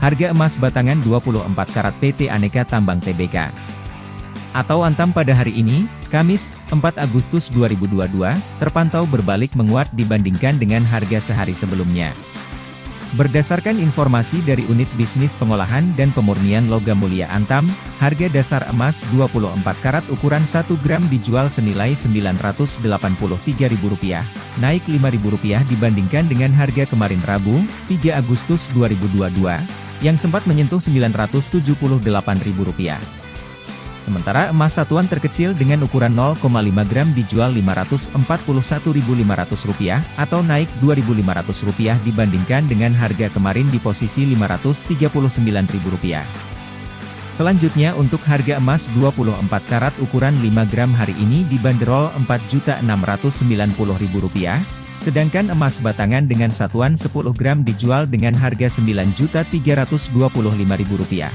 Harga emas batangan 24 karat PT Aneka Tambang Tbk atau Antam pada hari ini, Kamis, 4 Agustus 2022, terpantau berbalik menguat dibandingkan dengan harga sehari sebelumnya. Berdasarkan informasi dari Unit Bisnis Pengolahan dan Pemurnian Logam Mulia Antam, harga dasar emas 24 karat ukuran 1 gram dijual senilai Rp983.000, naik Rp5.000 dibandingkan dengan harga kemarin Rabu, 3 Agustus 2022, yang sempat menyentuh Rp978.000. Sementara emas satuan terkecil dengan ukuran 0,5 gram dijual Rp541.500 atau naik Rp2.500 dibandingkan dengan harga kemarin di posisi Rp539.000. Selanjutnya untuk harga emas 24 karat ukuran 5 gram hari ini dibanderol Rp4.690.000, sedangkan emas batangan dengan satuan 10 gram dijual dengan harga Rp9.325.000.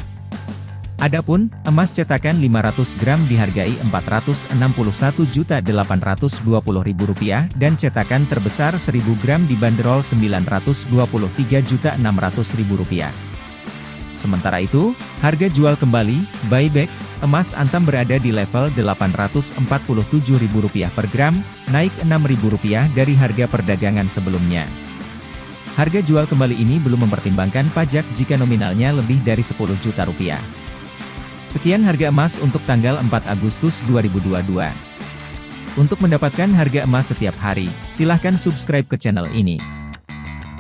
Adapun, emas cetakan 500 gram dihargai Rp461.820.000 dan cetakan terbesar 1000 gram dibanderol Rp923.600.000. Sementara itu, harga jual kembali, buyback, emas antam berada di level Rp847.000 per gram, naik Rp6.000 dari harga perdagangan sebelumnya. Harga jual kembali ini belum mempertimbangkan pajak jika nominalnya lebih dari 10 juta rupiah. Sekian harga emas untuk tanggal 4 Agustus 2022. Untuk mendapatkan harga emas setiap hari, silahkan subscribe ke channel ini.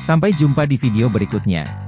Sampai jumpa di video berikutnya.